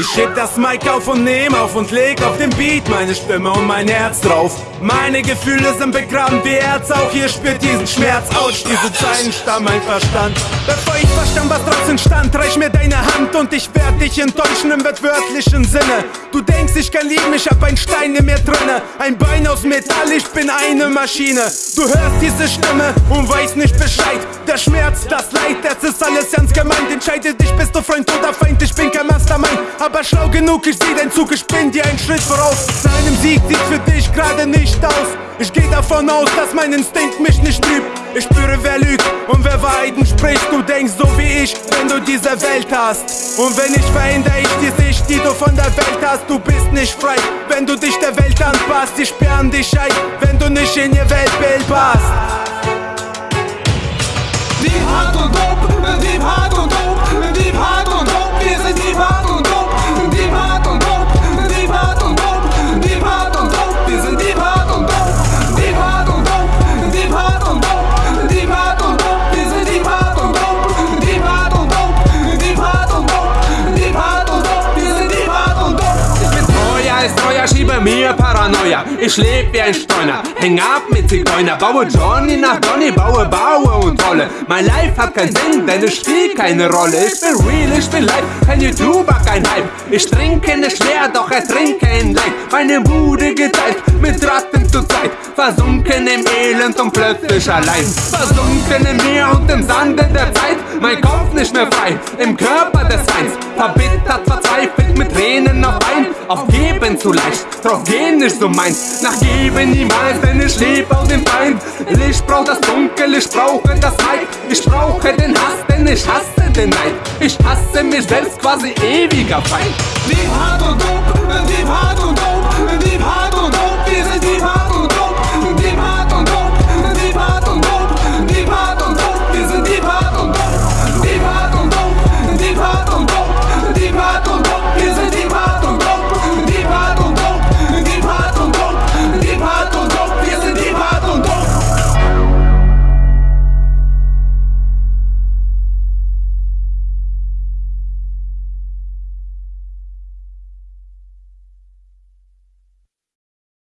Ich heb das Mic auf und nehm auf und leg auf den Beat meine Stimme und mein Herz drauf. Meine Gefühle sind begraben wie Erz, auch ihr spürt diesen Schmerz. Autsch, diese Zeilen stammen mein Verstand. Bevor ich verstand, was draus entstand, reich mir deine Hand und ich werd dich enttäuschen im wörtlichen Sinne. Du denkst, ich kann lieben, ich hab ein Stein in mir drinne. Ein Bein aus Metall, ich bin eine Maschine. Du hörst diese Stimme und weißt nicht Bescheid. Der Schmerz, das Leid, das ist alles ganz gemeint. Entscheide dich, bist du Freund oder Feind, ich bin kein Mastermind. Aber schlau genug, ich seh dein Zug, ich bin dir einen Schritt voraus. Seinem Sieg sieht für dich gerade nicht aus. Ich geh davon aus, dass mein Instinkt mich nicht trübt. Ich spüre, wer lügt und wer Wahrheiten spricht. Du denkst so wie ich, wenn du diese Welt hast. Und wenn ich verändere ich die Sicht, die du von der Welt hast. Du bist nicht frei, wenn du dich der Welt anpasst. Die sperren dich ein, wenn du nicht in ihr Weltbild passt. Deep hart und dope, treuer, schiebe mir Paranoia. Ich leb wie ein Streuner, häng ab mit Zigeuner, baue Johnny nach Donny, baue, baue und rolle. Mein Life hat keinen Sinn, denn es spielt keine Rolle. Ich bin real, ich bin live, kein YouTuber, kein Hype. Ich trinke nicht schwer, doch ertrinke in Leid. Meine Bude geteilt, mit Ratten zur Zeit. Versunken im Elend und plötzlich allein. Versunken im Meer und im Sande der Zeit. Mein Kopf nicht mehr frei, im Körper des Feinds. Verbittert, verzweifelt, mit Tränen auf ein. Aufgeben zu leicht, drauf gehen nicht so meins. Nachgeben niemals, denn ich lebe auf dem Feind. Ich brauch das Dunkel, ich brauche das Leid. Ich brauche den Hass, denn ich hasse den Neid. Ich hasse mich selbst quasi ewiger Feind. Deep hart und dope, deep hart und dope.